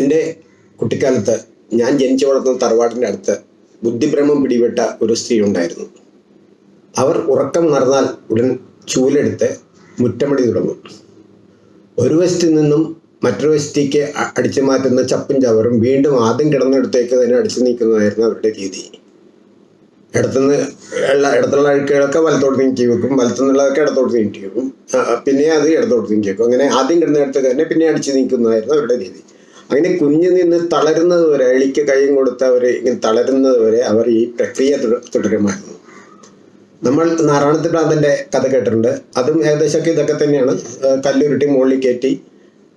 എന്റെ കുട്ടിക്കാലത്ത് ഞാൻ ജനിച്ചു വളർന്ന തറവാടിന്റെ അടുത്ത് ബുദ്ധിഭ്രമം പിടിപെട്ട ഒരു സ്ത്രീ ഉണ്ടായിരുന്നു. അവർ ഉറക്കം നടന്നാൽ ഉടൻ ചൂലെടുത്ത് മുറ്റമടി തുടങ്ങും. ഒരു വശത്തിൽ നിന്നും മറ്റൊരു വശത്തേക്ക് അടിച്ചു മാറ്റുന്ന ചപ്പും ചവറും വീണ്ടും ആദ്യം കിടന്നിടത്തേക്ക് തന്നെ അടിച്ചു നീക്കുന്നതായിരുന്നു അവരുടെ രീതി. ഇടത്തുനിന്ന് ഉള്ള ഇടത്തുള്ള അഴുക്കുകളൊക്കെ വലത്തോട്ട് നീക്കി വെക്കും വലത്തുനിന്നുള്ളതൊക്കെ ഇടത്തോട്ട് നീക്കി വെക്കും. പിന്നെ അത് ഇടത്തോട്ട് നീക്കി വെക്കും. അങ്ങനെ ആദ്യം കിടന്നിടത്തേക്ക് തന്നെ പിന്നെ അടിച്ചു നീക്കുന്നതായിരുന്നു അവരുടെ രീതി. അങ്ങനെ കുഞ്ഞു നിന്ന് തളരുന്നത് വരെ എളിക്ക് കൈയും കൊടുത്ത് അവർ ഇങ്ങനെ തളരുന്നത് വരെ അവർ ഈ പ്രക്രിയ തുട- തുടരുമായിരുന്നു. നമ്മൾ നാരായണത്തിൽ ഭ്രാന്തന്റെ കഥ കേട്ടിട്ടുണ്ട്. അതും ഏകദേശമൊക്കെ ഇതൊക്കെ തന്നെയാണ്. കല്ലുരുട്ടി മുകളിൽ കയറ്റി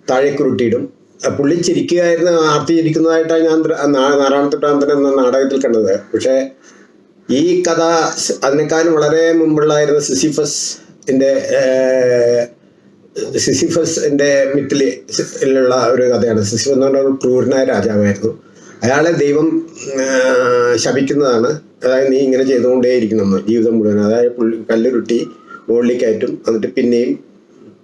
താഴേക്ക് ഉരുട്ടിയിടും. ആ, പുള്ളി ചിരിക്കുകയായിരുന്നു ആർത്തി ചിരിക്കുന്നതായിട്ടാണ് ഞാൻ ദ്ര- പ്രാന്തൻ എന്ന നാടകത്തിൽ കണ്ടത്. പക്ഷേ ഈ കഥ അതിനേക്കാളും വളരെ മുമ്പുള്ളായിരുന്ന സിസിഫസിന്റെ സിസിഫസിന്റെ മിത്തിലുള്ള ഒരു കഥയാണ്. സിസിഫ് എന്ന് പറഞ്ഞ ക്രൂരനായ രാജാവായിരുന്നു. അയാളെ ദൈവം ശപിക്കുന്നതാണ്. അതായത് നീ ഇങ്ങനെ ചെയ്തുകൊണ്ടേയിരിക്കുന്നു ജീവിതം മുഴുവൻ. അതായത് പുള്ളി കല്ലുരുട്ടി മുകളിൽ കയറ്റും എന്നിട്ട് പിന്നെയും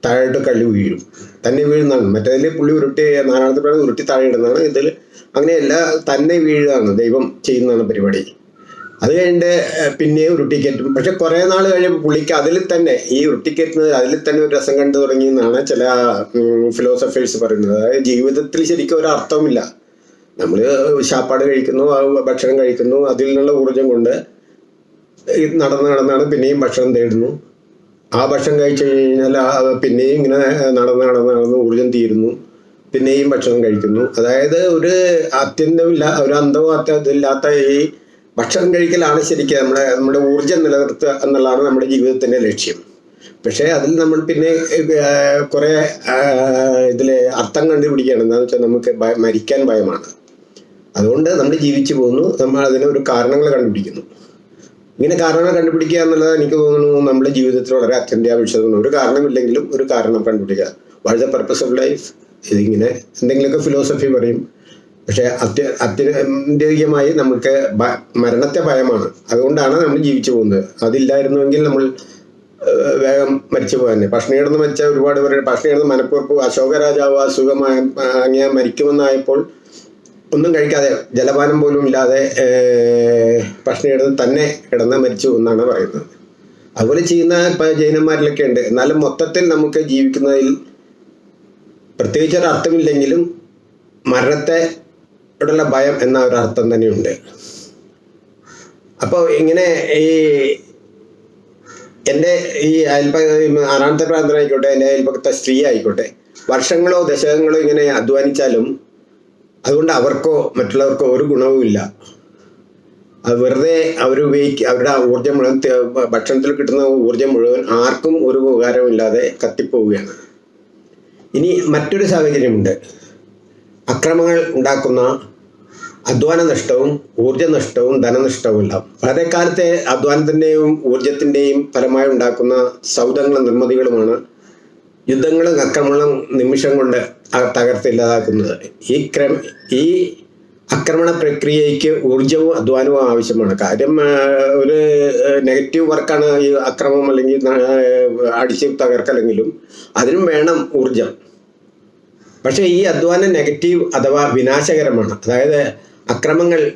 താഴോട്ട് കല്ല് വീഴും. തന്നെ വീഴുന്നതാണ്. മറ്റേതിൽ പുള്ളി ഉരുട്ടി നാരായണത്തിൽ ഉരുട്ടി താഴെ ഇടുന്നതാണ്. ഇതിൽ അങ്ങനെയല്ല തന്നെ വീഴുകയാണ് ദൈവം ചെയ്യുന്നതാണ് പരിപാടി. അത് കഴിഞ്ഞിട്ട് പിന്നെ ഉരുട്ടിക്കേറ്റും ഉരുട്ടിക്കയറ്റും പക്ഷെ കുറെ നാൾ കഴിയുമ്പോൾ പുള്ളിക്ക് അതിൽ തന്നെ ഈ ഉരുട്ടിക്കയറ്റുന്നത് അതിൽ തന്നെ ഒരു രസം കണ്ടു തുടങ്ങി എന്നാണ് ചില ഫിലോസഫേഴ്സ് പറയുന്നത്. അതായത് ജീവിതത്തിൽ ശരിക്കും ഒരു അർത്ഥവുമില്ല. നമ്മൾ ശാപ്പാട് കഴിക്കുന്നു ഭക്ഷണം കഴിക്കുന്നു അതിൽ നിന്നുള്ള ഊർജം കൊണ്ട് നടന്ന് നടന്നാണ് പിന്നെയും ഭക്ഷണം തേടുന്നു. ആ ഭക്ഷണം കഴിച്ചു കഴിഞ്ഞാൽ പിന്നെയും ഇങ്ങനെ നടന്ന് നടന്ന് നടന്ന് ഊർജം തീരുന്നു. പിന്നെയും ഭക്ഷണം കഴിക്കുന്നു. അതായത് ഒരു അത്യന്തമില്ല ഒരു അന്തവും ഇല്ലാത്ത ഈ ഭക്ഷണം കഴിക്കലാണ് ശരിക്കും നമ്മുടെ നമ്മുടെ ഊർജം നിലനിർത്തുക എന്നുള്ളതാണ് നമ്മുടെ ജീവിതത്തിന്റെ ലക്ഷ്യം. പക്ഷേ അതിൽ നമ്മൾ പിന്നെ കുറേ ഇതിൽ അർത്ഥം കണ്ടുപിടിക്കുകയാണ്. എന്താണെന്ന് വെച്ചാൽ നമുക്ക് മരിക്കാൻ ഭയമാണ്. അതുകൊണ്ട് നമ്മൾ ജീവിച്ചു പോകുന്നു. നമ്മൾ അതിന് ഒരു കാരണങ്ങൾ കണ്ടുപിടിക്കുന്നു. ഇങ്ങനെ കാരണങ്ങൾ കണ്ടുപിടിക്കുക എന്നുള്ളത് എനിക്ക് തോന്നുന്നു നമ്മുടെ ജീവിതത്തിൽ വളരെ അത്യന്താപേക്ഷിതമാണ്. ഒരു കാരണമില്ലെങ്കിലും ഒരു കാരണം കണ്ടുപിടിക്കുക. What the purpose of life ഇതിങ്ങനെ എന്തെങ്കിലുമൊക്കെ ഫിലോസഫി പറയും. പക്ഷേ അത്യ അത്യന്തികമായി നമുക്ക് മരണത്തെ ഭയമാണ്. അതുകൊണ്ടാണ് നമ്മൾ ജീവിച്ചു പോകുന്നത്. അതില്ലായിരുന്നുവെങ്കിൽ നമ്മൾ വേഗം മരിച്ചു പോകാൻ. ഭക്ഷണം കിടന്ന് മരിച്ച ഒരുപാട് പേര് ഭക്ഷണം കിടന്ന് മനപ്പുറപ്പ് അശോക രാജാവ് അസുഖമായ അങ്ങനെ മരിക്കുമെന്നായപ്പോൾ ഒന്നും കഴിക്കാതെ ജലപാനം പോലും ഇല്ലാതെ ഭക്ഷണം കിടന്ന് തന്നെ കിടന്ന് മരിച്ചു എന്നാണ് പറയുന്നത്. അതുപോലെ ചെയ്യുന്ന ഇപ്പം ജൈനന്മാരിലൊക്കെ ഉണ്ട്. എന്നാലും മൊത്തത്തിൽ നമുക്ക് ജീവിക്കുന്നതിൽ പ്രത്യേകിച്ച് ഒരു അർത്ഥമില്ലെങ്കിലും മരണത്തെ ോടുള്ള ഭയം എന്ന ഒരു അർത്ഥം തന്നെയുണ്ട്. അപ്പോൾ ഇങ്ങനെ ഈ എന്റെ ഈ അയൽപ ആറാമത്തെ പ്രാന്തനായിക്കോട്ടെ എന്റെ അയൽപക്കത്തെ സ്ത്രീ ആയിക്കോട്ടെ വർഷങ്ങളോ ദശകങ്ങളോ ഇങ്ങനെ അധ്വാനിച്ചാലും അതുകൊണ്ട് അവർക്കോ മറ്റുള്ളവർക്കോ ഒരു ഗുണവുമില്ല അത് വെറുതെ അവർ ഉപയോഗിക്കുക അവരുടെ ഊർജം മുഴുവൻ ഭക്ഷണത്തിൽ കിട്ടുന്ന ഊർജം മുഴുവൻ ആർക്കും ഒരു ഉപകാരമില്ലാതെ കത്തിപ്പോവുകയാണ്. ഇനി മറ്റൊരു സാഹചര്യമുണ്ട്. അക്രമങ്ങൾ ഉണ്ടാക്കുന്ന അധ്വാന നഷ്ടവും ഊർജ നഷ്ടവും ധനനഷ്ടവും ഉണ്ടാവും വളരെ കാലത്തെ അധ്വാനത്തിന്റെയും ഊർജത്തിന്റെയും ഫലമായി ഉണ്ടാക്കുന്ന സൗദങ്ങളും നിർമ്മിതികളുമാണ് യുദ്ധങ്ങളും അക്രമങ്ങളും നിമിഷം കൊണ്ട് തകർത്തില്ലാതാക്കുന്നത് ഈ ക്രമ ഈ ആക്രമണ പ്രക്രിയയ്ക്ക് ഊർജവും അധ്വാനവും ആവശ്യമാണ്. കാര്യം ഒരു നെഗറ്റീവ് വർക്കാണ് ഈ അക്രമം അല്ലെങ്കിൽ അടിച്ച് തകർക്കലെങ്കിലും അതിനും വേണം ഊർജം. പക്ഷേ ഈ അധ്വാനം നെഗറ്റീവ് അഥവാ വിനാശകരമാണ്. അതായത് അക്രമങ്ങൾ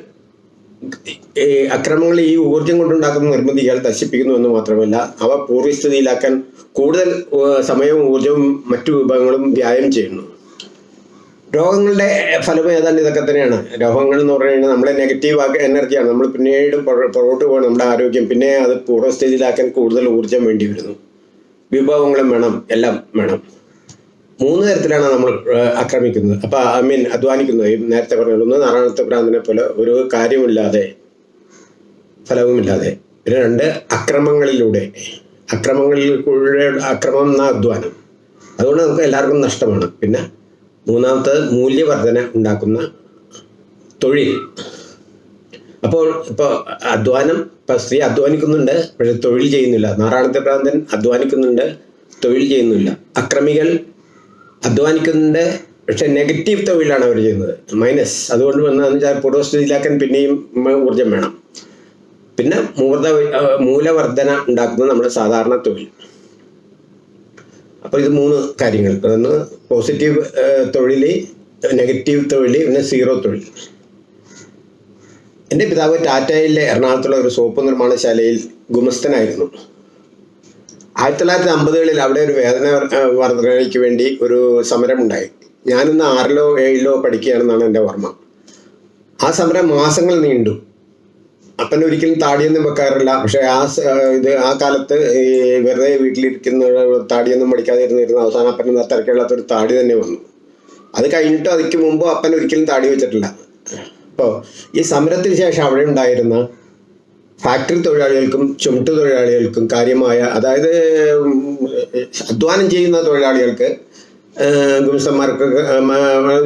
അക്രമങ്ങൾ ഈ ഊർജം കൊണ്ടുണ്ടാക്കുന്ന നിർമ്മിതികൾ നശിപ്പിക്കുന്നു എന്ന് മാത്രമല്ല അവ പൂർവസ്ഥിതിയിലാക്കാൻ കൂടുതൽ സമയവും ഊർജവും മറ്റു വിഭവങ്ങളും വ്യായം ചെയ്യുന്നു. രോഗങ്ങളുടെ ഫലം ഏതാണ്ട് ഇതൊക്കെ തന്നെയാണ്. രോഗങ്ങൾ എന്ന് കഴിഞ്ഞാൽ നമ്മളെ നെഗറ്റീവ് എനർജിയാണ് നമ്മൾ പിന്നീട് പുറ- പുറകോട്ട് പോകണം നമ്മുടെ ആരോഗ്യം. പിന്നെ അത് പൂർവസ്ഥിതിയിലാക്കാൻ കൂടുതൽ ഊർജം വേണ്ടി വരുന്നു. വിഭവങ്ങളും വേണം എല്ലാം വേണം. മൂന്ന് തരത്തിലാണ് നമ്മൾ ആക്രമിക്കുന്നത്. അപ്പൊ ഐ മീൻ അധ്വാനിക്കുന്നത്. നേരത്തെ പറഞ്ഞത് ഒന്ന് നാരായണത്തെ ഭ്രാന്തനെ പോലെ ഒരു കാര്യമില്ലാതെ ഫലവുമില്ലാതെ. രണ്ട് അക്രമങ്ങളിലൂടെ. അക്രമങ്ങളിലൂടെ അക്രമം എന്ന അധ്വാനം? അതുകൊണ്ട് നമുക്ക് എല്ലാവർക്കും നഷ്ടമാണ്. പിന്നെ മൂന്നാമത്തത് മൂല്യവർധന ഉണ്ടാക്കുന്ന തൊഴിൽ. അപ്പോൾ ഇപ്പോൾ അധ്വാനം ഇപ്പം സ്ത്രീ അധ്വാനിക്കുന്നുണ്ട് പക്ഷെ തൊഴിൽ ചെയ്യുന്നില്ല. നാരായണത്തെ ഭ്രാന്തൻ അധ്വാനിക്കുന്നുണ്ട് തൊഴിൽ ചെയ്യുന്നില്ല. അക്രമികൾ അധ്വാനിക്കുന്നുണ്ട് പക്ഷെ നെഗറ്റീവ് തൊഴിലാണ് അവർ ചെയ്യുന്നത്. മൈനസ് അതുകൊണ്ട് വന്നതെന്ന് വെച്ചാൽ പൂർവസ്ഥിതിയിലാക്കാൻ പിന്നെയും ഊർജം വേണം. പിന്നെ മൂർധ മൂലവർധന ഉണ്ടാക്കുന്നത് നമ്മുടെ സാധാരണ തൊഴിൽ. അപ്പോൾ ഇത് മൂന്ന് കാര്യങ്ങൾ. ഒന്ന് പോസിറ്റീവ് തൊഴിൽ നെഗറ്റീവ് തൊഴിൽ പിന്നെ സീറോ തൊഴിൽ. എന്റെ പിതാവ് ടാറ്റയിലെ എറണാകുളത്തുള്ള ഒരു സോപ്പ് നിർമ്മാണശാലയിൽ ഗുമസ്തനായിരുന്നു. ആയിരത്തി തൊള്ളായിരത്തി അമ്പതുകളിൽ അവിടെ ഒരു വേദന വർദ്ധനയ്ക്ക് വേണ്ടി ഒരു സമരമുണ്ടായി. ഞാനിന്ന് ആറിലോ ഏഴിലോ പഠിക്കുകയാണെന്നാണ് എന്റെ ഓർമ്മ. ആ സമരം മാസങ്ങൾ നീണ്ടു. അപ്പൻ ഒരിക്കലും താടിയൊന്നും വെക്കാറില്ല. പക്ഷേ ആ ഇത് ആ കാലത്ത് ഈ വെറുതെ വീട്ടിലിരിക്കുന്ന താടിയൊന്നും പഠിക്കാതെ ഇരുന്നിരുന്ന അവസാനം അപ്പൻ ഒരു താടി തന്നെ വന്നു. അത് കഴിഞ്ഞിട്ട് അതിക്ക് മുമ്പ് അപ്പൻ ഒരിക്കലും താടി വെച്ചിട്ടില്ല. അപ്പോൾ ഈ സമരത്തിന് ശേഷം അവിടെ ഉണ്ടായിരുന്ന ഫാക്ടറി തൊഴിലാളികൾക്കും ചുമട്ട് തൊഴിലാളികൾക്കും കാര്യമായ അതായത് അധ്വാനം ചെയ്യുന്ന തൊഴിലാളികൾക്ക് ഗുമസ്തന്മാർക്ക്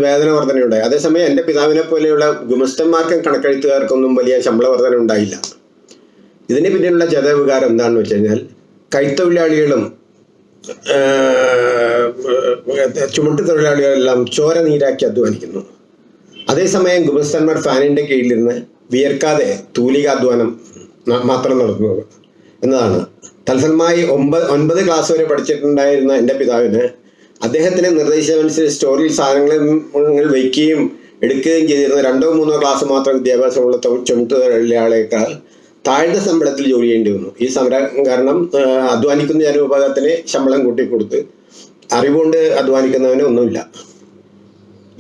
വേതന വർധന ഉണ്ടായി അതേസമയം എന്റെ പിതാവിനെ പോലെയുള്ള ഗുമസ്തന്മാർക്കും കണക്കെഴുത്തുകാർക്കൊന്നും വലിയ ശമ്പള വർധന ഉണ്ടായില്ല. ഇതിന് പിന്നിലുള്ള ജതവികാരം എന്താണെന്ന് വെച്ച് കഴിഞ്ഞാൽ കൈത്തൊഴിലാളികളും ചുമട്ട് തൊഴിലാളികളെല്ലാം ചോര നീരാക്കി അധ്വാനിക്കുന്നു. അതേസമയം ഗുമസ്തന്മാർ ഫാനിന്റെ കീഴിലിരുന്ന് വിയർക്കാതെ തൂലികാധ്വാനം മാത്രം നടത്തുന്നത്. എന്നതാണ്. തത്സലമായി ഒമ്പത് ഒൻപത് ക്ലാസ് വരെ പഠിച്ചിട്ടുണ്ടായിരുന്ന എന്റെ പിതാവിന് അദ്ദേഹത്തിന്റെ നിർദ്ദേശമനുസരിച്ച് സ്റ്റോറിൽ സാധനങ്ങൾ വയ്ക്കുകയും എടുക്കുകയും ചെയ്തിരുന്ന രണ്ടോ മൂന്നോ ക്ലാസ് മാത്രം വിദ്യാഭ്യാസമുള്ള ചുമട്ടുതൊഴിലാളിയേക്കാൾ താഴ്ന്ന ശമ്പളത്തിൽ ജോലി ചെയ്യേണ്ടി വന്നു. ഈ സമരം കാരണം അധ്വാനിക്കുന്ന ജനവിഭാഗത്തിന് ശമ്പളം കൂട്ടിക്കൊടുത്ത് അറിവുകൊണ്ട് അധ്വാനിക്കുന്നവന് ഒന്നുമില്ല.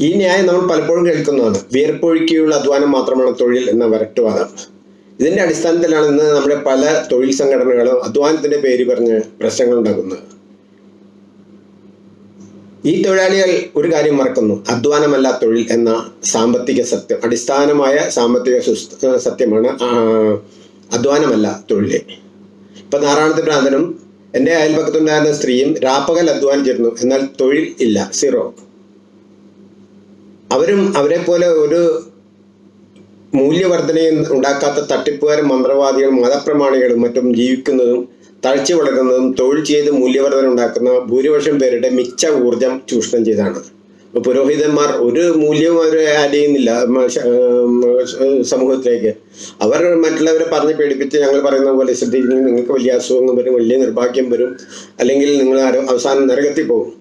ഈ ന്യായം നമ്മൾ പലപ്പോഴും കേൾക്കുന്നതാണ്. വിയർപ്പൊഴുക്കിയുള്ള അധ്വാനം മാത്രമാണ് തൊഴിൽ എന്ന വരട്ടുവാദം ഇതിന്റെ അടിസ്ഥാനത്തിലാണ് ഇന്ന് നമ്മുടെ പല തൊഴിൽ സംഘടനകളും അധ്വാനത്തിന്റെ പേര് പറഞ്ഞ് പ്രശ്നങ്ങൾ ഉണ്ടാക്കുന്നത്. ഈ തൊഴിലാളികൾ ഒരു കാര്യം മറക്കുന്നു. അധ്വാനമല്ല തൊഴിൽ എന്ന സാമ്പത്തിക സത്യം. അടിസ്ഥാനമായ സാമ്പത്തിക സത്യമാണ് അധ്വാനമല്ല തൊഴിൽ. ഇപ്പൊ നാരായണത്തെ ഭ്രാന്തനും എന്റെ അയൽപക്കത്തുണ്ടായിരുന്ന സ്ത്രീയും രാപ്പകൽ അധ്വാനിച്ചിരുന്നു. എന്നാൽ തൊഴിൽ ഇല്ല സീറോ. അവരും അവരെ പോലെ ഒരു മൂല്യവർദ്ധനയും ഉണ്ടാക്കാത്ത തട്ടിപ്പുകാരും മന്ത്രവാദികളും മതപ്രമാണികളും മറ്റും ജീവിക്കുന്നതും തഴച്ചു വളരുന്നതും തൊഴിൽ ചെയ്ത് മൂല്യവർദ്ധന ഉണ്ടാക്കുന്ന ഭൂരിപക്ഷം പേരുടെ മിച്ച ഊർജം ചൂഷണം ചെയ്താണ് പുരോഹിതന്മാർ ഒരു മൂല്യവും അവർ ആഡ് ചെയ്യുന്നില്ല സമൂഹത്തിലേക്ക്. അവർ മറ്റുള്ളവരെ പറഞ്ഞ് പേടിപ്പിച്ച് ഞങ്ങൾ പറയുന്ന പോലെ ശ്രദ്ധിക്കുന്നത് നിങ്ങൾക്ക് വലിയ അസുഖങ്ങൾ വരും വലിയ നിർഭാഗ്യം വരും അല്ലെങ്കിൽ നിങ്ങൾ അവസാനം നരകത്തിൽ പോകും.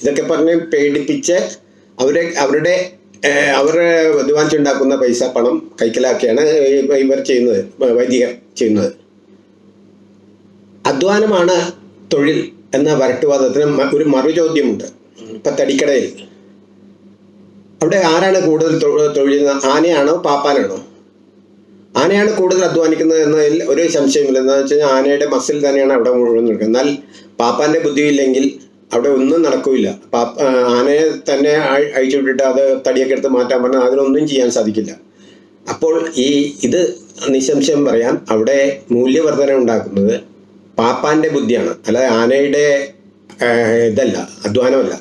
ഇതൊക്കെ പറഞ്ഞ് പേടിപ്പിച്ച് അവരെ അവരുടെ അവരുടെ അധ്വാനിച്ചുണ്ടാക്കുന്ന പൈസ പണം കൈക്കലാക്കിയാണ് ഇവ- ഇവർ ചെയ്യുന്നത് വൈദികർ ചെയ്യുന്നത്. അധ്വാനമാണ് തൊഴിൽ എന്ന വരട്ടുവാദത്തിന് ഒരു മറുചോദ്യമുണ്ട്. ഇപ്പൊ തടിക്കടയിൽ. അവിടെ ആരാണ് കൂടുതൽ തൊഴിലുന്നത്? ആനയാണോ പാപ്പാനാണോ? ആനയാണ് കൂടുതൽ അധ്വാനിക്കുന്നത് എന്നതിൽ ഒരു സംശയമില്ല. എന്താണെന്ന് വെച്ച് കഴിഞ്ഞാൽ ആനയുടെ മസിൽ തന്നെയാണ് അവിടെ മുഴുവൻ നിൽക്കുന്നത് എന്നാൽ പാപ്പാന്റെ ബുദ്ധിയില്ലെങ്കിൽ അവിടെ ഒന്നും നടക്കില്ല പാപ്പ ആ, ആനയെ തന്നെ അഴിച്ചുവിട്ടിട്ട് അഴിച്ചു വിട്ടിട്ട് അത് തടിയൊക്കെ എടുത്ത് മാറ്റാൻ പറഞ്ഞാൽ അതിനൊന്നും ചെയ്യാൻ സാധിക്കില്ല. അപ്പോൾ ഈ ഇത് നിശംശയം പറയാം. അവിടെ മൂല്യവർധന ഉണ്ടാക്കുന്നത് പാപ്പാന്റെ ബുദ്ധിയാണ്. അല്ലാതെ ആനയുടെ ഇതല്ല അധ്വാനമല്ല.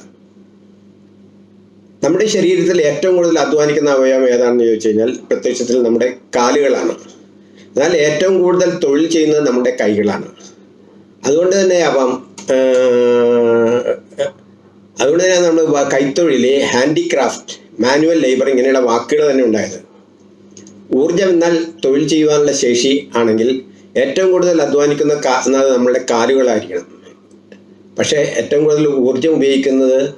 നമ്മുടെ ശരീരത്തിൽ ഏറ്റവും കൂടുതൽ അധ്വാനിക്കുന്ന അവയവം ഏതാണെന്ന് ചോദിച്ചു കഴിഞ്ഞാൽ പ്രത്യക്ഷത്തിൽ നമ്മുടെ കാലുകളാണ്. എന്നാൽ ഏറ്റവും കൂടുതൽ തൊഴിൽ ചെയ്യുന്നത് നമ്മുടെ കൈകളാണ്. അതുകൊണ്ട് തന്നെ ആവാം അതുകൊണ്ട് തന്നെ നമ്മൾ കൈത്തൊഴിൽ ഹാൻഡിക്രാഫ്റ്റ് മാനുവൽ ലേബർ ഇങ്ങനെയുള്ള വാക്കുകൾ തന്നെ ഉണ്ടായത്. ഊർജം എന്നാൽ തൊഴിൽ ചെയ്യുവാനുള്ള ശേഷി ആണെങ്കിൽ ഏറ്റവും കൂടുതൽ അധ്വാനിക്കുന്ന എന്നത് നമ്മളുടെ കാലുകളായിരിക്കണം. പക്ഷേ ഏറ്റവും കൂടുതൽ ഊർജം ഉപയോഗിക്കുന്നത്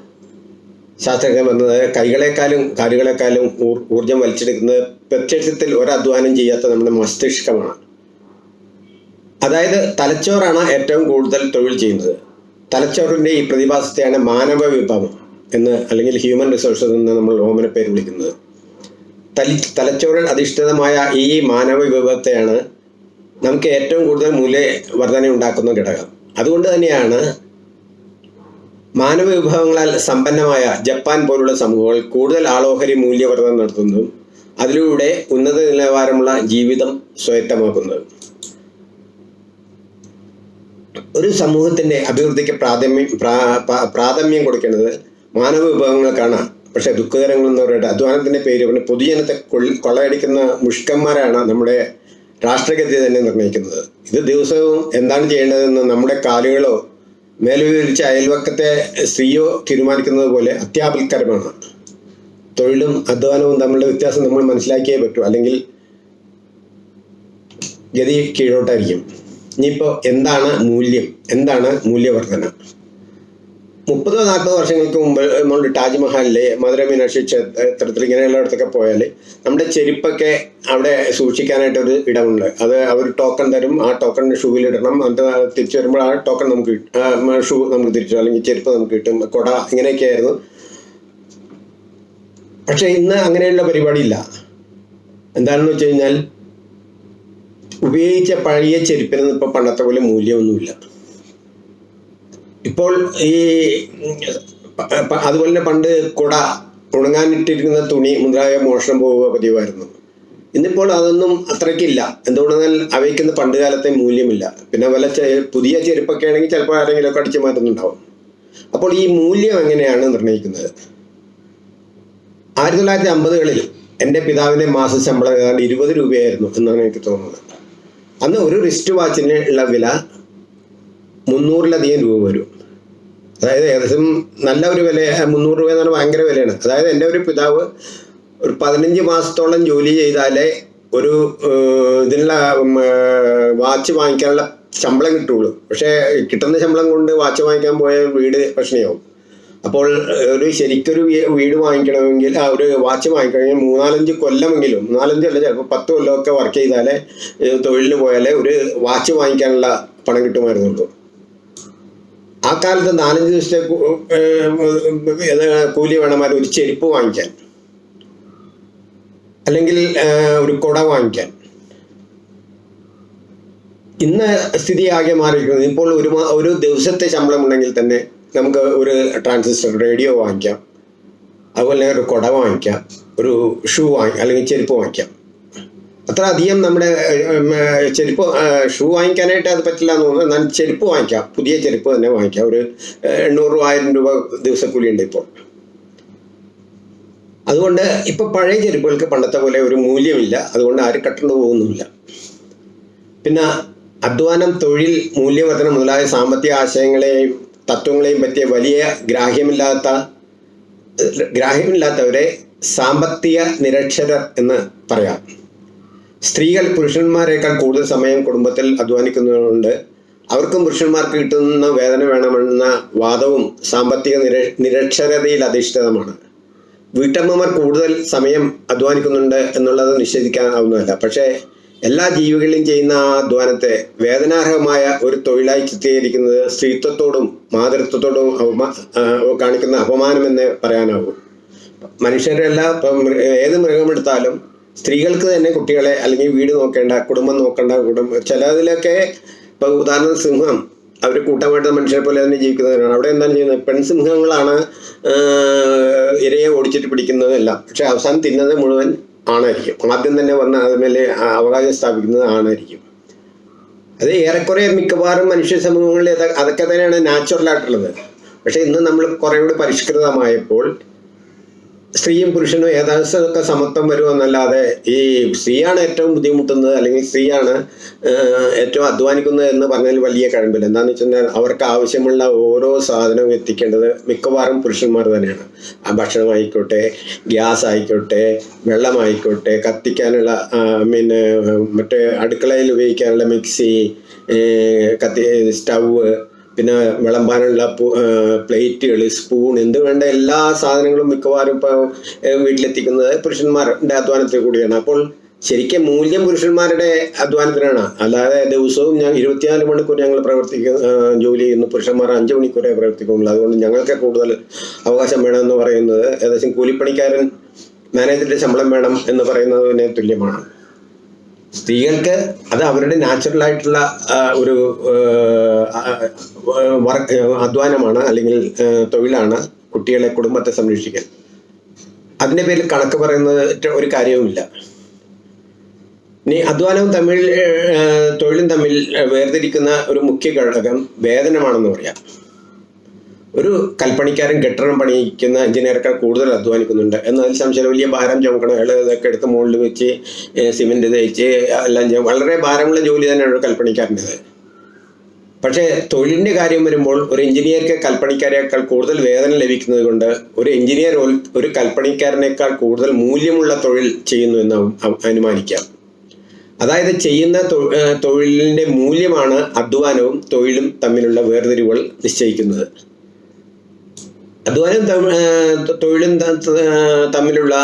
ശാസ്ത്രജ്ഞർ പറഞ്ഞത് കൈകളെക്കാളും കാലുകളെക്കാളും ഊർ- ഊർജം വലിച്ചെടുക്കുന്നത് പ്രത്യക്ഷത്തിൽ ഒരധ്വാനം ചെയ്യാത്ത നമ്മുടെ മസ്തിഷ്കമാണ്. അതായത് തലച്ചോറാണ് ഏറ്റവും കൂടുതൽ തൊഴിൽ ചെയ്യുന്നത്. തലച്ചോറിന്റെ ഈ പ്രതിഭാസത്തെയാണ് മാനവ വിഭവം എന്ന് അല്ലെങ്കിൽ ഹ്യൂമൻ റിസോഴ്സസ് എന്ന് നമ്മൾ ഓമന പേര് വിളിക്കുന്നത്. തലി തലച്ചോറിൽ അധിഷ്ഠിതമായ ഈ മാനവ വിഭവത്തെയാണ് നമുക്ക് ഏറ്റവും കൂടുതൽ മൂല്യവർധന ഉണ്ടാക്കുന്ന ഘടകം. അതുകൊണ്ട് തന്നെയാണ് മാനവ വിഭവങ്ങളാൽ സമ്പന്നമായ ജപ്പാൻ പോലുള്ള സമൂഹങ്ങൾ കൂടുതൽ ആളോഹരി മൂല്യവർദ്ധന നടത്തുന്നതും അതിലൂടെ ഉന്നത നിലവാരമുള്ള ജീവിതം സ്വായത്തമാക്കുന്നത്. ഒരു സമൂഹത്തിന്റെ അഭിവൃദ്ധിക്ക് പ്രാഥമ്യം പ്രാ- പ്രാ- പ്രാഥമ്യം കൊടുക്കേണ്ടത് മാനവ വിഭവങ്ങൾക്കാണ്. പക്ഷെ ദുഃഖകരങ്ങളെന്ന് പറയട്ടെ അധ്വാനത്തിന്റെ പേര് പറഞ്ഞ് പൊതുജനത്തെ കൊള്ളി കൊള്ളയടിക്കുന്ന മുഷ്കന്മാരാണ് നമ്മുടെ രാഷ്ട്രഗതി തന്നെ നിർണയിക്കുന്നത്. ഇത് ദിവസവും എന്താണ് ചെയ്യേണ്ടതെന്ന് നമ്മുടെ കാലുകളോ മേലുവിരിച്ച അയൽവക്കത്തെ സ്ത്രീയോ തീരുമാനിക്കുന്നത് പോലെ അത്യാപൽക്കരമാണ്. തൊഴിലും അധ്വാനവും തമ്മിലുള്ള വ്യത്യാസം നമ്മൾ മനസ്സിലാക്കിയേ പറ്റൂ. അല്ലെങ്കിൽ ഗതി കീഴോട്ടായിരിക്കും. ഇനിയിപ്പോൾ എന്താണ് മൂല്യം? എന്താണ് മൂല്യവർധന മുപ്പതോ നാൽപ്പതോ വർഷങ്ങൾക്ക് മുമ്പ് നമ്മൾ താജ്മഹലിലെ മധുര മീനാക്ഷി ക്ഷേത്രത്തിൽ ഇങ്ങനെയുള്ളിടത്തൊക്കെ പോയാൽ നമ്മുടെ ചെരുപ്പൊക്കെ അവിടെ സൂക്ഷിക്കാനായിട്ടൊരു ഇടമുണ്ട്. അത് അവർ ടോക്കൺ തരും ആ ടോക്കൺ ഷൂവിലിടണം എന്നിട്ട് തിരിച്ചു വരുമ്പോൾ ആ ടോക്കൺ നമുക്ക് ഷൂ നമുക്ക് തിരിച്ചു അല്ലെങ്കിൽ ചെരുപ്പ് നമുക്ക് കിട്ടും. കൊട ഇങ്ങനെയൊക്കെ ആയിരുന്നു. പക്ഷെ ഇന്ന് അങ്ങനെയുള്ള പരിപാടിയില്ല എന്താണെന്ന് വെച്ച് കഴിഞ്ഞാൽ ഉപയോഗിച്ച പഴയ ചെരുപ്പിനൊന്നും ഇപ്പോൾ പണ്ടത്തെ പോലെ മൂല്യമൊന്നുമില്ല. ഇപ്പോൾ ഈ അതുപോലെ തന്നെ പണ്ട് കുട ഉണങ്ങാനിട്ടിരിക്കുന്ന തുണി മുതലായ മോഷണം പോവുക പതിവായിരുന്നു. ഇന്നിപ്പോൾ അതൊന്നും അത്രയ്ക്കില്ല. എന്തുകൊണ്ടെന്നാൽ അവയ്ക്കൊന്നും പണ്ട് കാലത്തെ മൂല്യമില്ല. പിന്നെ വല്ല പുതിയ ചെരുപ്പൊക്കെ ആണെങ്കിൽ ചിലപ്പോൾ ആരെങ്കിലുമൊക്കെ അടിച്ചു മാറ്റുന്നുണ്ടാവും. അപ്പോൾ ഈ മൂല്യം എങ്ങനെയാണ് നിർണയിക്കുന്നത്? ആയിരത്തി തൊള്ളായിരത്തി അമ്പതുകളിൽ എന്റെ പിതാവിന്റെ മാസ ശമ്പളം ഏതാണ്ട് ഇരുപത് രൂപയായിരുന്നു എന്നാണ് എനിക്ക് തോന്നുന്നത്. അന്ന് ഒരു റിസ്റ്റ് വാച്ചിന് ഉള്ള വില മുന്നൂറിലധികം രൂപ വരും. അതായത് ഏകദേശം നല്ല ഒരു വില മുന്നൂറ് രൂപ എന്ന് പറഞ്ഞാൽ ഭയങ്കര വിലയാണ്. അതായത് എന്റെ ഒരു പിതാവ് ഒരു പതിനഞ്ച് മാസത്തോളം ജോലി ചെയ്താലേ ഒരു ഇതിനുള്ള വാച്ച് വാങ്ങിക്കാനുള്ള ശമ്പളം കിട്ടുള്ളൂ. പക്ഷേ കിട്ടുന്ന ശമ്പളം കൊണ്ട് വാച്ച് വാങ്ങിക്കാൻ പോയ വീട് പ്രശ്നമാവും. അപ്പോൾ ഒരു ശരിക്കൊരു വീട് വാങ്ങിക്കണമെങ്കിൽ ആ ഒരു വാച്ച് വാങ്ങിക്കണമെങ്കിൽ മൂന്നാലഞ്ച് കൊല്ലമെങ്കിലും നാലഞ്ച് അല്ല ചിലപ്പോൾ പത്ത് കൊല്ലമൊക്കെ വർക്ക് ചെയ്താലേ തൊഴിലിന് പോയാലേ ഒരു വാച്ച് വാങ്ങിക്കാനുള്ള പണം കിട്ടുമായിരുന്നുള്ളൂ ആ കാലത്ത് നാലഞ്ച് ദിവസത്തെ കൂലി വേണമായിരുന്നു ഒരു ചെരുപ്പ് വാങ്ങിക്കാൻ. അല്ലെങ്കിൽ ഒരു കുട വാങ്ങിക്കാൻ. ഇന്ന് സ്ഥിതി ആകെ മാറിയിരിക്കുന്നത് ഇപ്പോൾ ഒരു ഒരു ദിവസത്തെ ശമ്പളം ഉണ്ടെങ്കിൽ തന്നെ നമുക്ക് ഒരു ട്രാൻസിസ്റ്റർ റേഡിയോ വാങ്ങിക്കാം. അതുപോലെ ഒരു കുട വാങ്ങിക്കാം. ഒരു ഷൂ വാങ്ങി അല്ലെങ്കിൽ ചെരുപ്പ് വാങ്ങിക്കാം. അത്ര അധികം നമ്മുടെ ചെരുപ്പ് ഷൂ വാങ്ങിക്കാനായിട്ട് അത് പറ്റില്ല എന്ന് തോന്നുന്നു. എന്നാൽ ചെരുപ്പ് വാങ്ങിക്കാം. പുതിയ ചെരുപ്പ് തന്നെ വാങ്ങിക്കാം. ഒരു എണ്ണൂറ് ആയിരം രൂപ ദിവസക്കൂലി ഉണ്ട് ഇപ്പോൾ. അതുകൊണ്ട് ഇപ്പം പഴയ ചെരുപ്പുകൾക്ക് പണ്ടത്തെ പോലെ ഒരു മൂല്യമില്ല. അതുകൊണ്ട് ആരും കട്ടു പോകുന്നുമില്ല. പിന്നെ അധ്വാനം തൊഴിൽ മൂല്യവർധനം മുതലായ സാമ്പത്തിക ആശയങ്ങളെയും തത്വങ്ങളെയും പറ്റിയ വലിയ ഗ്രാഹ്യമില്ലാത്ത ഗ്രാഹ്യമില്ലാത്തവരെ സാമ്പത്തിക നിരക്ഷരർ എന്ന് പറയാം. സ്ത്രീകൾ പുരുഷന്മാരെക്കാൾ കൂടുതൽ സമയം കുടുംബത്തിൽ അധ്വാനിക്കുന്നതുകൊണ്ട് അവർക്കും പുരുഷന്മാർക്ക് കിട്ടുന്ന വേതന വേണമെന്ന വാദവും സാമ്പത്തിക നിര നിരക്ഷരതയിൽ അധിഷ്ഠിതമാണ്. വീട്ടമ്മമാർ കൂടുതൽ സമയം അധ്വാനിക്കുന്നുണ്ട് എന്നുള്ളത് നിഷേധിക്കാനാവുന്നതല്ല. പക്ഷേ എല്ലാ ജീവികളിലും ചെയ്യുന്ന ആ അധ്വാനത്തെ വേദനാർഹമായ ഒരു തൊഴിലായി ചിത്രീകരിക്കുന്നത് സ്ത്രീത്വത്തോടും മാതൃത്വത്തോടും കാണിക്കുന്ന അപമാനമെന്ന് പറയാനാവും. മനുഷ്യരെല്ലാം ഏത് മൃഗമെടുത്താലും സ്ത്രീകൾക്ക് തന്നെ കുട്ടികളെ അല്ലെങ്കിൽ വീട് നോക്കേണ്ട കുടുംബം നോക്കേണ്ട കുടുംബം ചിലതിലൊക്കെ ഇപ്പൊ ഉദാഹരണം സിംഹം അവർ കൂട്ടമായിട്ട് മനുഷ്യരെ പോലെ തന്നെ ജീവിക്കുന്നവരാണ്. അവിടെ എന്താണ് ചെയ്യുന്നത്? പെൺസിംഹങ്ങളാണ് ഇരയെ ഓടിച്ചിട്ട് പിടിക്കുന്നതെല്ലാം. പക്ഷെ അവസാനം തിന്നത് മുഴുവൻ ആണായിരിക്കും. ആദ്യം തന്നെ വന്ന അതുമേലെ അവകാശം സ്ഥാപിക്കുന്നത് ആണായിരിക്കും. അത് ഏറെക്കുറെ മിക്കവാറും മനുഷ്യ സമൂഹങ്ങളിൽ അതൊക്കെ തന്നെയാണ് നാച്ചുറൽ ആയിട്ടുള്ളത്. പക്ഷെ ഇന്ന് നമ്മൾ കുറെ കൂടി പരിഷ്കൃതമായപ്പോൾ സ്ത്രീയും പുരുഷനും ഏകദേശമൊക്കെ സമത്വം വരുമെന്നല്ലാതെ ഈ സ്ത്രീയാണ് ഏറ്റവും ബുദ്ധിമുട്ടുന്നത് അല്ലെങ്കിൽ സ്ത്രീയാണ് ഏറ്റവും അധ്വാനിക്കുന്നത് എന്ന് പറഞ്ഞാൽ വലിയ കഴമ്പില്ല എന്താണെന്ന് വെച്ചാൽ അവർക്ക് ആവശ്യമുള്ള ഓരോ സാധനവും എത്തിക്കേണ്ടത് മിക്കവാറും പുരുഷന്മാർ തന്നെയാണ്. ഭക്ഷണമായിക്കോട്ടെ ഗ്യാസ് ആയിക്കോട്ടെ വെള്ളമായിക്കോട്ടെ കത്തിക്കാനുള്ള പിന്നെ മറ്റേ അടുക്കളയിൽ ഉപയോഗിക്കാനുള്ള മിക്സി കത്തി സ്റ്റൗവ് പിന്നെ വിളമ്പാനുള്ള പ്ലേറ്റുകൾ സ്പൂൺ എന്ത് വേണ്ട എല്ലാ സാധനങ്ങളും മിക്കവാറും ഇപ്പോൾ വീട്ടിലെത്തിക്കുന്നത് പുരുഷന്മാരുടെ അധ്വാനത്തിൽ കൂടിയാണ്. അപ്പോൾ ശരിക്കും മൂല്യം പുരുഷന്മാരുടെ അധ്വാനത്തിനാണ്. അല്ലാതെ ദിവസവും ഞാൻ ഇരുപത്തിനാല് മണിക്കൂർ ഞങ്ങൾ പ്രവർത്തിക്കുന്ന ജോലി ചെയ്യുന്നു. പുരുഷന്മാർ അഞ്ച് മണിക്കൂറേ പ്രവർത്തിക്കുന്നുള്ളൂ അതുകൊണ്ട് ഞങ്ങൾക്ക് കൂടുതൽ അവകാശം വേണമെന്ന് പറയുന്നത് ഏകദേശം കൂലിപ്പണിക്കാരൻ മാനേജറിന്റെ ശമ്പളം വേണം എന്ന് പറയുന്നതിന് തുല്യമാണ്. സ്ത്രീകൾക്ക് അത് അവരുടെ നാച്ചുറൽ ആയിട്ടുള്ള ഒരു അധ്വാനമാണ് അല്ലെങ്കിൽ തൊഴിലാണ് കുട്ടികളെ കുടുംബത്തെ സംരക്ഷിക്കാൻ. അതിന്റെ പേരിൽ കണക്ക് പറയുന്നത് ഒരു കാര്യവുമില്ല. ഇനി അധ്വാനവും തമ്മിൽ തൊഴിലും തമ്മിൽ വേർതിരിക്കുന്ന ഒരു മുഖ്യ ഘടകം വേതനമാണെന്ന് പറയാം. ഒരു കൽപ്പണിക്കാരൻ കെട്ടിടം പണിയിക്കുന്ന എഞ്ചിനീയർക്കാൾ കൂടുതൽ അധ്വാനിക്കുന്നുണ്ട്. എന്നതിൽ സംശയം വലിയ ഭാരം ചുമക്കണം ഇതൊക്കെ എടുത്ത് മുകളിൽ വെച്ച് സിമെന്റ് തേച്ച് എല്ലാം ചെയ്യും. വളരെ ഭാരമുള്ള ജോലി തന്നെയാണ് ഒരു കൽപ്പണിക്കാരന്റെത്. പക്ഷേ തൊഴിലിന്റെ കാര്യം വരുമ്പോൾ ഒരു എഞ്ചിനീയർക്ക് കൽപ്പണിക്കാരേക്കാൾ കൂടുതൽ വേതനം ലഭിക്കുന്നത് കൊണ്ട് ഒരു എഞ്ചിനീയർ ഒരു- കൽപ്പണിക്കാരനേക്കാൾ കൂടുതൽ മൂല്യമുള്ള തൊഴിൽ ചെയ്യുന്നു എന്ന് അനുമാനിക്കാം. അതായത് ചെയ്യുന്ന തൊഴിലിന്റെ മൂല്യമാണ് അധ്വാനവും തൊഴിലും തമ്മിലുള്ള വേർതിരിവുകൾ നിശ്ചയിക്കുന്നത്. അധ്വാനം തൊഴിലും തമ്മിലുള്ള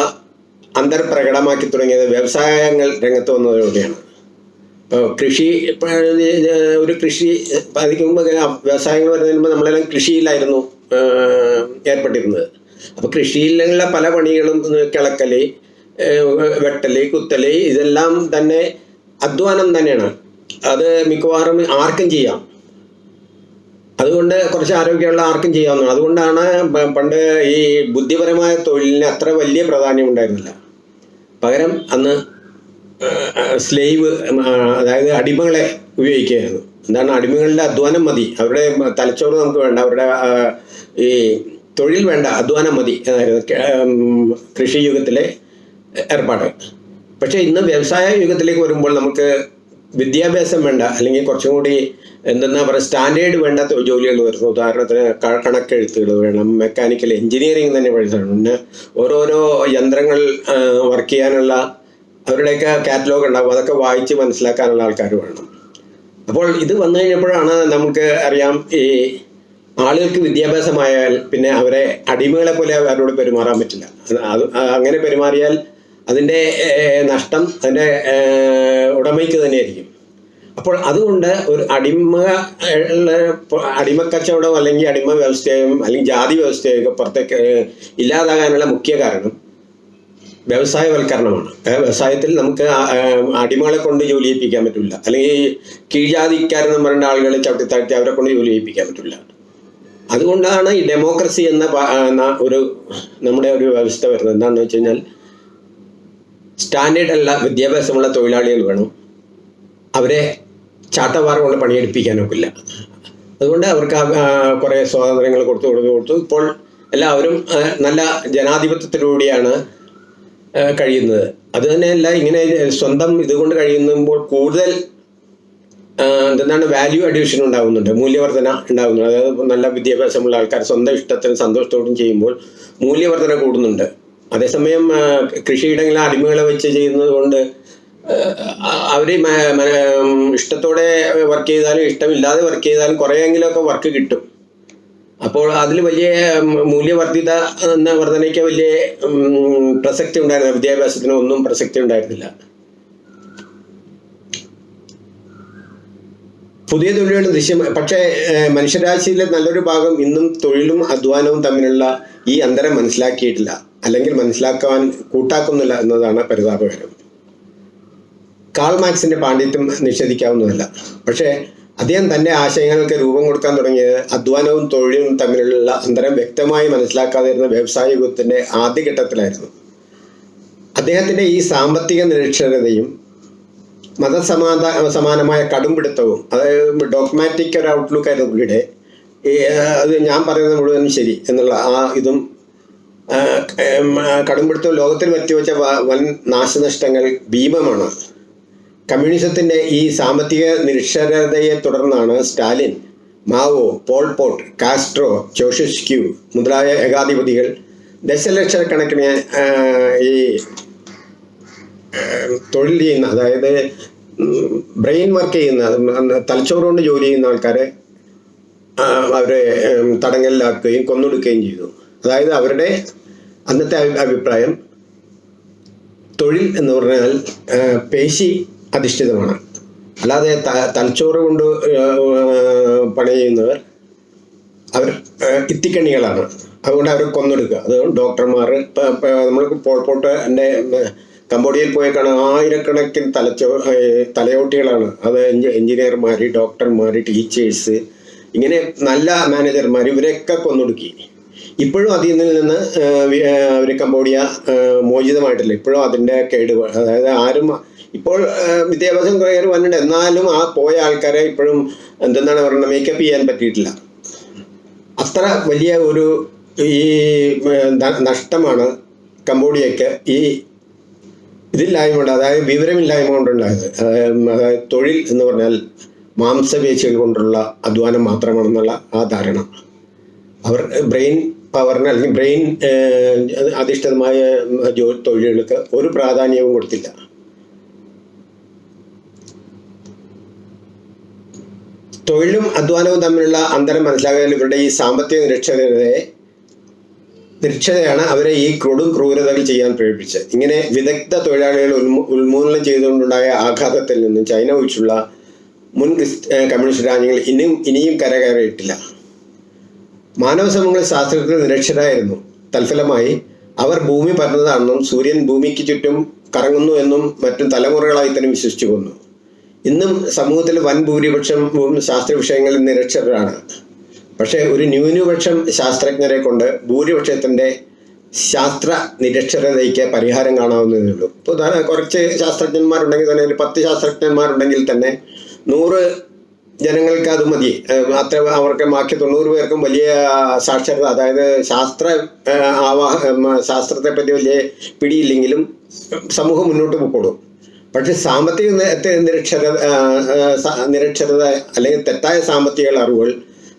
അന്തർ പ്രകടമാക്കി തുടങ്ങിയത് വ്യവസായങ്ങൾ രംഗത്ത് വന്നതോടെയാണ്. ഇപ്പോൾ കൃഷി ഒരു കൃഷി മുമ്പ് വ്യവസായങ്ങൾ വരുന്നതിന് നമ്മളെല്ലാം കൃഷിയിലായിരുന്നു ഏർ ഏർപ്പെട്ടിരുന്നത്. അപ്പോൾ കൃഷിയിലുള്ള പല പണികളും കിളക്കൽ വെട്ടൽ കുത്തൽ ഇതെല്ലാം തന്നെ അധ്വാനം തന്നെയാണ്. അത് മിക്കവാറും ആർക്കും ചെയ്യാം. അതുകൊണ്ട് കുറച്ച് ആരോഗ്യമുള്ള ആർക്കും ചെയ്യാവുന്നതാണ്. അതുകൊണ്ടാണ് പണ്ട് ഈ ബുദ്ധിപരമായ തൊഴിലിന് അത്ര വലിയ പ്രാധാന്യം ഉണ്ടായിരുന്നില്ല. പകരം അന്ന് സ്ലേവ് അതായത് അടിമകളെ ഉപയോഗിക്കുകയായിരുന്നു. എന്താണ് അടിമകളുടെ അധ്വാനം മതി. അവരുടെ തലച്ചോറ് നമുക്ക് വേണ്ട. അവരുടെ ഈ തൊഴിൽ വേണ്ട അധ്വാനം മതി. എന്നായിരുന്നു കൃഷി യുഗത്തിലെ ഏർപ്പാട്. പക്ഷേ ഇന്ന് വ്യവസായ യുഗത്തിലേക്ക് വരുമ്പോൾ നമുക്ക് വിദ്യാഭ്യാസം വേണ്ട. അല്ലെങ്കിൽ കുറച്ചും കൂടി എന്തെന്നാ പറയുക സ്റ്റാൻഡേർഡ് വേണ്ടാത്ത ജോലികൾ വരുന്നു. ഉദാഹരണത്തിന് കണക്കെഴുത്തുകൾ വേണം മെക്കാനിക്കൽ എഞ്ചിനീയറിംഗ് തന്നെ പഠിച്ചിട്ടുണ്ട് പിന്നെ ഓരോരോ യന്ത്രങ്ങൾ വർക്ക് ചെയ്യാനുള്ള അവരുടെയൊക്കെ കാറ്റലോഗ് ഉണ്ടാകും അതൊക്കെ വായിച്ച് മനസ്സിലാക്കാനുള്ള ആൾക്കാർ വേണം. അപ്പോൾ ഇത് വന്നു കഴിഞ്ഞപ്പോഴാണ് നമുക്ക് അറിയാം ഈ ആളുകൾക്ക് വിദ്യാഭ്യാസമായാൽ പിന്നെ അവരെ അടിമകളെ പോലെ അവരോട് പെരുമാറാൻ പറ്റില്ല. അത് അങ്ങനെ പെരുമാറിയാൽ അതിന്റെ നഷ്ടം അതിന്റെ ഉടമയ്ക്ക് തന്നെയായിരിക്കും. അപ്പോൾ അതുകൊണ്ട് ഒരു അടിമ അടിമക്കച്ചവടം അല്ലെങ്കിൽ അടിമ വ്യവസ്ഥയും അല്ലെങ്കിൽ ജാതി വ്യവസ്ഥയൊക്കെ പുറത്തേക്ക് ഇല്ലാതാകാനുള്ള മുഖ്യ കാരണം വ്യവസായവൽക്കരണമാണ്. വ്യവസായത്തിൽ നമുക്ക് അടിമകളെ കൊണ്ട് ജോലി ചെയ്യിപ്പിക്കാൻ പറ്റില്ല. അല്ലെങ്കിൽ കീഴ്ജാതിക്കാരെന്ന് പറയുന്ന ആളുകളെ ചവിട്ടി താഴ്ത്തി അവരെ കൊണ്ട് ജോലി ചെയ്യിപ്പിക്കാൻ പറ്റില്ല. അതുകൊണ്ടാണ് ഈ ഡെമോക്രസി എന്ന ഒരു നമ്മുടെ ഒരു വ്യവസ്ഥ വരുന്നത്. എന്താണെന്ന് വെച്ച് കഴിഞ്ഞാൽ സ്റ്റാൻഡേർഡ് അല്ല വിദ്യാഭ്യാസമുള്ള തൊഴിലാളികൾ വേണം. അവരെ ചാട്ടവാറ കൊണ്ട് പണിയെടുപ്പിക്കാനൊക്കില്ല. അതുകൊണ്ട് അവർക്ക് കുറേ സ്വാതന്ത്ര്യങ്ങൾ കൊടുത്തു കൊടുത്തു കൊടുത്തു. ഇപ്പോൾ എല്ലാവരും നല്ല ജനാധിപത്യത്തിലൂടെയാണ് കഴിയുന്നത്. അത് തന്നെയല്ല ഇങ്ങനെ സ്വന്തം ഇതുകൊണ്ട് കഴിയുമ്പോൾ കൂടുതൽ എന്താണ് വാല്യൂ അഡീഷൻ ഉണ്ടാകുന്നുണ്ട് മൂല്യവർധന ഉണ്ടാകുന്നുണ്ട് അതായത് നല്ല വിദ്യാഭ്യാസമുള്ള ആൾക്കാർ സ്വന്തം ഇഷ്ടത്തിന് സന്തോഷത്തോടും ചെയ്യുമ്പോൾ മൂല്യവർധന കൂടുന്നുണ്ട്. അതേസമയം കൃഷിയിടങ്ങളിൽ അടിമകളെ വെച്ച് ചെയ്യുന്നത് കൊണ്ട് അവർ ഇഷ്ടത്തോടെ വർക്ക് ചെയ്താലും ഇഷ്ടമില്ലാതെ വർക്ക് ചെയ്താലും കുറേയെങ്കിലുമൊക്കെ വർക്ക് കിട്ടും. അപ്പോൾ അതിൽ വലിയ മൂല്യവർദ്ധിത എന്ന വർധനയ്ക്ക് വലിയ പ്രസക്തി ഉണ്ടായിരുന്നില്ല. വിദ്യാഭ്യാസത്തിന് ഒന്നും പ്രസക്തി ഉണ്ടായിരുന്നില്ല. പുതിയ തൊഴിലുകൾ ദൃശ്യം പക്ഷേ മനുഷ്യരാശിയിലെ നല്ലൊരു ഭാഗം ഇന്നും തൊഴിലും അധ്വാനവും തമ്മിലുള്ള ഈ അന്തരം മനസ്സിലാക്കിയിട്ടില്ല. അല്ലെങ്കിൽ മനസ്സിലാക്കാൻ കൂട്ടാക്കുന്നില്ല എന്നതാണ് പരിതാപകരം. കാൾ മാക്സിന്റെ പാണ്ഡിത്യം നിഷേധിക്കാവുന്നതല്ല. പക്ഷേ അദ്ദേഹം തന്റെ ആശയങ്ങൾക്ക് രൂപം കൊടുക്കാൻ തുടങ്ങിയത് അധ്വാനവും തൊഴിലും തമ്മിലുള്ള അന്തരം വ്യക്തമായി മനസ്സിലാക്കാതിരുന്ന വ്യവസായ യുഗത്തിന്റെ ആദ്യഘട്ടത്തിലായിരുന്നു. അദ്ദേഹത്തിന്റെ ഈ സാമ്പത്തിക നിരക്ഷരതയും മതസമാധാ സമാനമായ കടുംപിടുത്തവും അതായത് ഡോക്മാറ്റിക് ഒരു ഔട്ട്ലുക്ക് ആയിരുന്നു പുള്ളിയുടെ അത് ഞാൻ പറയുന്നത് മുഴുവനും ശരി എന്നുള്ള ആ ഇതും കടുംപിടുത്തവും ലോകത്തിൽ പറ്റിവെച്ച വെച്ച വൻ നാശനഷ്ടങ്ങൾ ഭീമമാണ്. കമ്മ്യൂണിസത്തിന്റെ ഈ സാമ്പത്തിക നിരക്ഷരതയെ തുടർന്നാണ് Stalin Mao Pol Pot Castro Ceausescu മുതലായ ഏകാധിപതികൾ ദശലക്ഷക്കണക്കിന് ഈ തൊഴിൽ ചെയ്യുന്ന അതായത് ബ്രെയിൻ വർക്ക് ചെയ്യുന്ന തലച്ചോറുകൊണ്ട് ജോലി ചെയ്യുന്ന ആൾക്കാരെ അവരെ തടങ്കലിലാക്കുകയും കൊന്നൊടുക്കുകയും ചെയ്തു. അതായത് അവരുടെ അന്നത്തെ അഭിപ്രായം തൊഴിൽ എന്ന് പറഞ്ഞാൽ പേശി അധിഷ്ഠിതമാണ്. അല്ലാതെ തലച്ചോറ് കൊണ്ട് പണിയുന്നവർ അവർ ഇത്തിക്കണികളാണ്. അതുകൊണ്ട് അവർ കൊന്നെടുക്കുക. അത് ഡോക്ടർമാർ നമ്മൾ പോൾപോട്ട് എന്റെ കംബോഡിയയിൽ പോയി കാണാൻ ആയിരക്കണക്കിന് തലച്ചോ തലയോട്ടികളാണ്. അത് എഞ്ചിനീയർമാർ ഡോക്ടർമാർ ടീച്ചേഴ്സ് ഇങ്ങനെ നല്ല മാനേജർമാർ ഇവരെയൊക്കെ കൊന്നൊടുക്കി. ഇപ്പോഴും അതിൽ നിന്ന് അവർ കമ്പോഡിയ മോചിതമായിട്ടില്ല. ഇപ്പോഴും അതിന്റെ കേട് അതായത് ആരും ഇപ്പോൾ വിദ്യാഭ്യാസം കയറി വന്നിട്ടുണ്ട്. എന്നാലും ആ പോയ ആൾക്കാരെ ഇപ്പോഴും എന്തെന്നാണ് പറയുന്നത് മേക്കപ്പ് ചെയ്യാൻ പറ്റിയിട്ടില്ല. അത്ര വലിയ ഒരു ഈ നഷ്ടമാണ് കംബോഡിയക്ക് ഈ ഇതില്ലായ്മ കൊണ്ട് അതായത് വിവരമില്ലായ്മ കൊണ്ടുണ്ടായത്. അതായത് തൊഴിൽ എന്ന് പറഞ്ഞാൽ മാംസപേശികൾ കൊണ്ടുള്ള അധ്വാനം മാത്രമാണെന്നുള്ള ആ ധാരണ. അവർ ബ്രെയിൻ പവറിന് അല്ലെങ്കിൽ ബ്രെയിൻ അധിഷ്ഠിതമായ തൊഴിലുകൾക്ക് ഒരു പ്രാധാന്യവും കൊടുത്തില്ല. തൊഴിലും അധ്വാനവും തമ്മിലുള്ള അന്തരം മനസ്സിലാക്കാൻ ഇവരുടെ ഈ സാമ്പത്തിക നിരക്ഷരതയെ നിരക്ഷരയാണ് അവരെ ഈ കൊടും ക്രൂരതകൾ ചെയ്യാൻ പ്രേരിപ്പിച്ചത്. ഇങ്ങനെ വിദഗ്ധ തൊഴിലാളികൾ ഉന്മൂ ഉന്മൂലനം ചെയ്തുകൊണ്ടുണ്ടായ ആഘാതത്തിൽ നിന്നും ചൈന ഒഴിച്ചുള്ള മുൻ കമ്മ്യൂണിസ്റ്റ് രാജ്യങ്ങൾ ഇനിയും ഇനിയും കരകയറിയിട്ടില്ല. മാനവ സമൂഹങ്ങൾ ശാസ്ത്രജ്ഞർ നിരക്ഷരായിരുന്നു തൽഫലമായി അവർ ഭൂമി പരന്നതാണെന്നും സൂര്യൻ ഭൂമിക്ക് ചുറ്റും കറങ്ങുന്നു എന്നും മറ്റും തലമുറകളായി തന്നെ വിശ്വസിച്ചു പോന്നു ഇന്നും സമൂഹത്തിൽ വൻ ഭൂരിപക്ഷം ശാസ്ത്ര വിഷയങ്ങളിൽ നിരക്ഷരാണ് പക്ഷേ ഒരു ന്യൂനപക്ഷം ശാസ്ത്രജ്ഞരെ കൊണ്ട് ഭൂരിപക്ഷത്തിന്റെ ശാസ്ത്ര നിരക്ഷരതയ്ക്ക് പരിഹാരം കാണാവുന്നതേ ഉള്ളൂ. ഇപ്പോൾ കുറച്ച് ശാസ്ത്രജ്ഞന്മാരുണ്ടെങ്കിൽ തന്നെ ഒരു പത്ത് ശാസ്ത്രജ്ഞന്മാരുണ്ടെങ്കിൽ തന്നെ നൂറ് ജനങ്ങൾക്ക് അത് മതി. അത്ര അവർക്ക് ബാക്കി തൊണ്ണൂറ് പേർക്കും വലിയ സാക്ഷരത അതായത് ശാസ്ത്ര ആവാഹ ശാസ്ത്രത്തെപ്പറ്റി ശാസ്ത്രത്തെ പറ്റി വലിയ പിടിയില്ലെങ്കിലും സമൂഹം മുന്നോട്ട് പോയിക്കോളും പക്ഷെ സാമ്പത്തിക നിരക്ഷര നിരക്ഷരത അല്ലെങ്കിൽ തെറ്റായ സാമ്പത്തിക അറിവുകൾ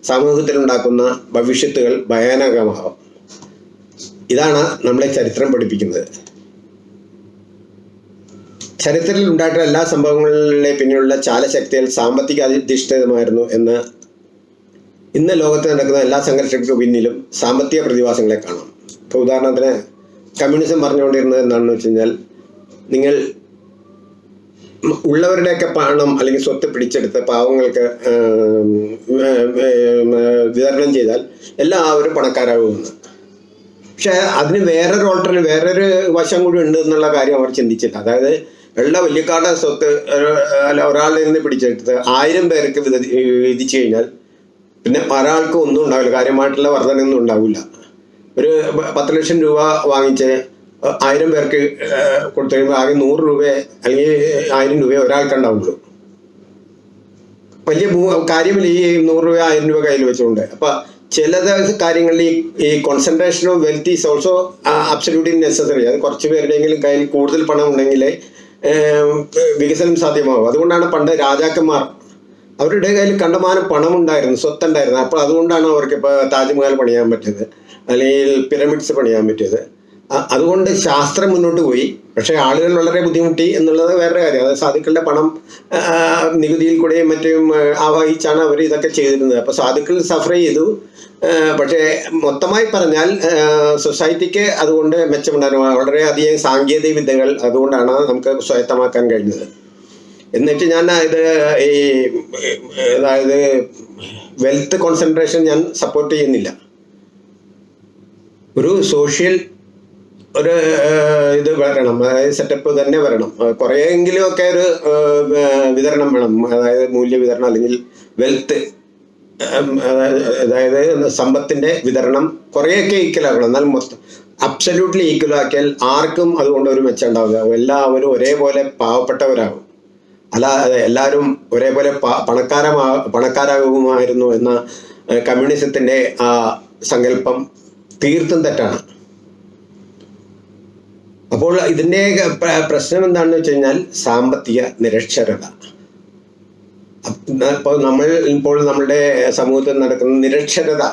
സമൂഹത്തിലുണ്ടാക്കുന്ന ഭവിഷ്യത്തുകൾ ഭയാനകമാകും ഇതാണ് നമ്മളെ ചരിത്രം പഠിപ്പിക്കുന്നത്. ചരിത്രത്തിൽ ഉണ്ടായിട്ടുള്ള എല്ലാ സംഭവങ്ങളിലെ പിന്നിലുള്ള ചാലശക്തികൾ സാമ്പത്തിക അധിഷ്ഠിതമായിരുന്നു എന്ന് ഇന്ന് ലോകത്ത് നടക്കുന്ന എല്ലാ സംഘർഷങ്ങൾക്കും പിന്നിലും സാമ്പത്തിക പ്രതിഭാസങ്ങളെ കാണാം. ഇപ്പോൾ ഉദാഹരണത്തിന് കമ്മ്യൂണിസം പറഞ്ഞുകൊണ്ടിരുന്നത് എന്താണെന്ന് വെച്ച് കഴിഞ്ഞാൽ നിങ്ങൾ ഉള്ളവരുടെയൊക്കെ പണം അല്ലെങ്കിൽ സ്വത്ത് പിടിച്ചെടുത്ത് പാവങ്ങൾക്ക് എല്ലാം വിതരണം ചെയ്താൽ എല്ലാവരും പണക്കാരാകുമെന്ന്. പക്ഷെ അതിന് വേറൊരു ഓൾട്ടർ വേറൊരു വശം കൂടി ഉണ്ട് എന്നുള്ള കാര്യം അവർ ചിന്തിച്ചില്ല അതായത് ഉള്ള വലിയക്കാരുടെ സ്വത്ത് അല്ല ഒരാളുടെ നിന്ന് പിടിച്ചെടുത്ത് ആയിരം പേർക്ക് വിത വിധിച്ചു കഴിഞ്ഞാൽ പിന്നെ ഒരാൾക്കും ഒന്നും ഉണ്ടാവില്ല. കാര്യമായിട്ടുള്ള വർധനയൊന്നും ഉണ്ടാവില്ല. ഒരു പത്ത് ലക്ഷം രൂപ വാങ്ങിച്ച് ആയിരം പേർക്ക് കൊടുത്തു കഴിയുമ്പോൾ ആകെ നൂറ് രൂപ അല്ലെങ്കിൽ ആയിരം രൂപ ഒരാൾക്കുണ്ടാവുള്ളൂ. വലിയ ഭൂ- കാര്യമില്ല ഈ നൂറ് രൂപ ആയിരം രൂപ കയ്യിൽ വെച്ചുകൊണ്ട്. അപ്പൊ ചില കാര്യങ്ങളിൽ ഈ ഈ concentration of wealth is also absolutely necessary അത് കുറച്ച് പേരുടെയെങ്കിലും കയ്യിൽ കൂടുതൽ പണം ഉണ്ടെങ്കിൽ വികസനം സാധ്യമാകും അതുകൊണ്ടാണ് പണ്ട് രാജാക്കന്മാർ അവരുടെ കയ്യിൽ കണ്ടമാനം പണം ഉണ്ടായിരുന്നു സ്വത്തുണ്ടായിരുന്നു. അപ്പോൾ അതുകൊണ്ടാണ് അവർക്ക് ഇപ്പോൾ താജ്മഹൽ പണിയാൻ പറ്റിയത് അല്ലെങ്കിൽ പിരമിഡ്സ് പണിയാൻ പറ്റിയത്. അതുകൊണ്ട് ശാസ്ത്രം മുന്നോട്ട് പോയി. പക്ഷേ ആളുകൾ വളരെ ബുദ്ധിമുട്ടി എന്നുള്ളത് വേറെ കാര്യം. അതായത് സാധുക്കളുടെ പണം നികുതിയിൽ കൂടെയും മറ്റും ആവാഹിച്ചാണ് അവർ ഇതൊക്കെ ചെയ്തിരുന്നത്. അപ്പോൾ സാധുക്കൾ സഫർ ചെയ്തു. പക്ഷേ മൊത്തമായി പറഞ്ഞാൽ സൊസൈറ്റിക്ക് അതുകൊണ്ട് മെച്ചമുണ്ടായിരുന്നു. വളരെയധികം സാങ്കേതിക വിദ്യകൾ അതുകൊണ്ടാണ് നമുക്ക് സ്വായത്തമാക്കാൻ കഴിഞ്ഞത്. എന്നിട്ട് ഞാൻ ഇത് ഈ അതായത് വെൽത്ത് കോൺസെൻട്രേഷൻ ഞാൻ സപ്പോർട്ട് ചെയ്യുന്നില്ല. ഒരു സോഷ്യൽ ഒരു ഇത് വരണം. അതായത് സെറ്റപ്പ് തന്നെ വരണം. കുറേയെങ്കിലുമൊക്കെ ഒരു വിതരണം വേണം. അതായത് മൂല്യ വിതരണം അല്ലെങ്കിൽ വെൽത്ത് അതായത് സമ്പത്തിന്റെ വിതരണം കുറേയൊക്കെ ഈക്വലാക്കണം എന്നാൽ മൊത്തം അബ്സല്യൂട്ട്ലി ഈക്വലാക്കിയാൽ ആർക്കും അതുകൊണ്ട് ഒരു മെച്ചം ഉണ്ടാവില്ല. എല്ലാവരും ഒരേപോലെ പാവപ്പെട്ടവരാകും. അല്ലാതെ എല്ലാവരും ഒരേപോലെ പണക്കാരമാ പണക്കാരാകുമായിരുന്നു എന്ന കമ്മ്യൂണിസത്തിന്റെ ആ സങ്കല്പം തീർത്തും തെറ്റാണ്. അപ്പോൾ ഇതിന്റെ പ്രശ്നം എന്താണെന്ന് വെച്ച് കഴിഞ്ഞാൽ സാമ്പത്തിക നിരക്ഷരത. ഇപ്പോൾ നമ്മൾ ഇപ്പോൾ നമ്മുടെ സമൂഹത്തിൽ നടക്കുന്ന നിരക്ഷരത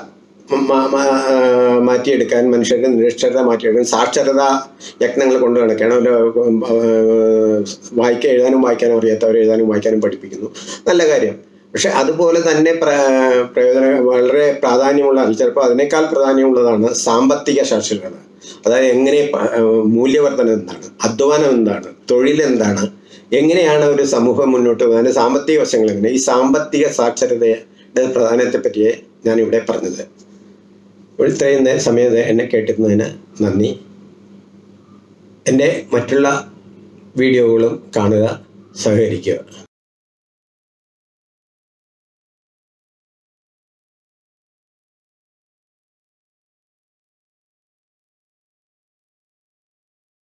മാറ്റിയെടുക്കാൻ മനുഷ്യർക്ക് നിരക്ഷരത മാറ്റിയെടുക്കാൻ സാക്ഷരത യജ്ഞങ്ങൾ കൊണ്ട് നടക്കണം വായിക്കാൻ എഴുതാനും വായിക്കാനും അറിയാത്തവരെ എഴുതാനും വായിക്കാനും പഠിപ്പിക്കുന്നു. നല്ല കാര്യം. പക്ഷെ അതുപോലെ തന്നെ പ്ര- പ്രയോജന വളരെ പ്രാധാന്യമുള്ള ചിലപ്പോൾ അതിനേക്കാൾ പ്രാധാന്യമുള്ളതാണ് സാമ്പത്തിക സാക്ഷരത അതായത് എങ്ങനെ പ- എന്താണ് അധ്വാനം എന്താണ് തൊഴിൽ എന്താണ് എങ്ങനെയാണ് ഒരു സമൂഹം മുന്നോട്ട് പോകുന്നത് സാമ്പത്തിക വശങ്ങൾ എങ്ങനെ? ഈ സാമ്പത്തിക സാക്ഷരതയുടെ പ്രാധാന്യത്തെ പറ്റിയേ ഞാൻ ഇവിടെ പറഞ്ഞത് ഇത്രയും സമയത്ത് എന്നെ കേട്ടിരുന്നതിന് നന്ദി. എന്റെ മറ്റുള്ള വീഡിയോകളും കാണുക സഹകരിക്കുക.